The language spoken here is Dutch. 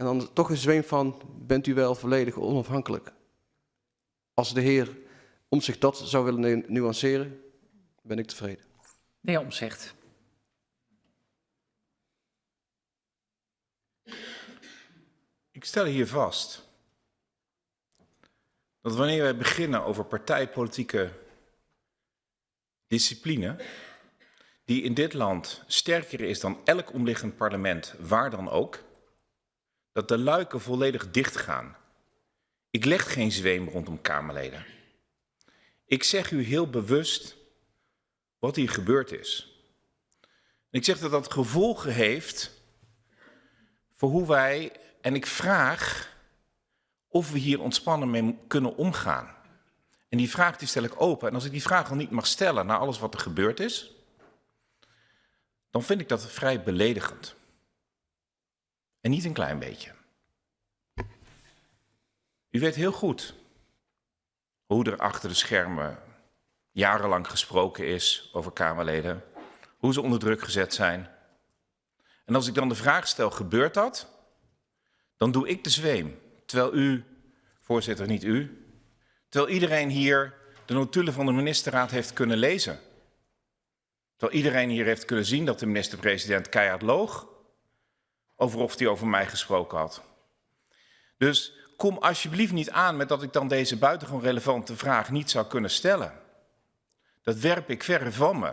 En dan toch een zweem van, bent u wel volledig onafhankelijk? Als de heer om zich dat zou willen nu- nuanceren, ben ik tevreden. De heer Omtzigt. Ik stel hier vast dat wanneer wij beginnen over partijpolitieke discipline, die in dit land sterker is dan elk omliggend parlement, waar dan ook, dat de luiken volledig dichtgaan. Ik leg geen zweem rondom Kamerleden. Ik zeg u heel bewust wat hier gebeurd is. Ik zeg dat dat gevolgen heeft voor hoe wij, en ik vraag of we hier ontspannen mee kunnen omgaan. En die vraag die stel ik open. En als ik die vraag al niet mag stellen na alles wat er gebeurd is, dan vind ik dat vrij beledigend. En niet een klein beetje. U weet heel goed hoe er achter de schermen jarenlang gesproken is over Kamerleden, hoe ze onder druk gezet zijn. En als ik dan de vraag stel, gebeurt dat? Dan doe ik de zweem. Terwijl u, voorzitter, niet u, terwijl iedereen hier de notulen van de ministerraad heeft kunnen lezen. Terwijl iedereen hier heeft kunnen zien dat de minister-president keihard loog over of hij over mij gesproken had. Dus kom alsjeblieft niet aan met dat ik dan deze buitengewoon relevante vraag niet zou kunnen stellen. Dat werp ik verre van me.